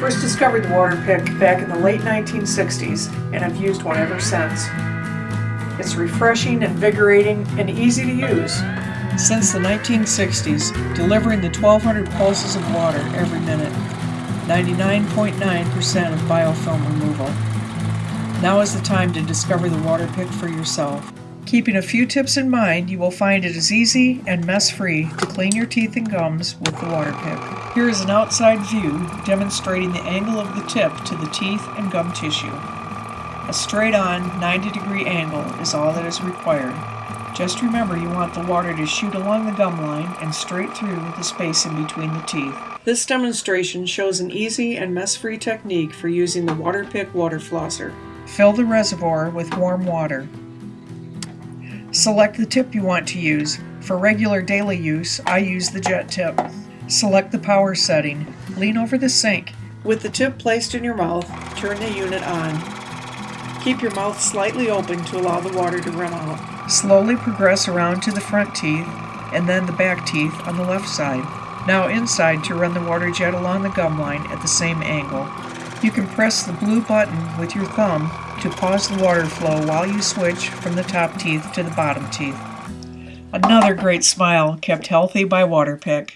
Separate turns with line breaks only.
first discovered the water pick back in the late 1960s and have used one ever since. It's refreshing, invigorating, and easy to use. Since the 1960s, delivering the 1200 pulses of water every minute, 99.9% of biofilm removal. Now is the time to discover the water pick for yourself. Keeping a few tips in mind, you will find it is easy and mess-free to clean your teeth and gums with the Waterpik. Here is an outside view demonstrating the angle of the tip to the teeth and gum tissue. A straight-on 90 degree angle is all that is required. Just remember you want the water to shoot along the gum line and straight through the space in between the teeth. This demonstration shows an easy and mess-free technique for using the Waterpik water flosser. Fill the reservoir with warm water. Select the tip you want to use. For regular daily use, I use the jet tip. Select the power setting. Lean over the sink. With the tip placed in your mouth, turn the unit on. Keep your mouth slightly open to allow the water to run out. Slowly progress around to the front teeth and then the back teeth on the left side. Now inside to run the water jet along the gum line at the same angle. You can press the blue button with your thumb to pause the water flow while you switch from the top teeth to the bottom teeth. Another great smile kept healthy by Waterpik.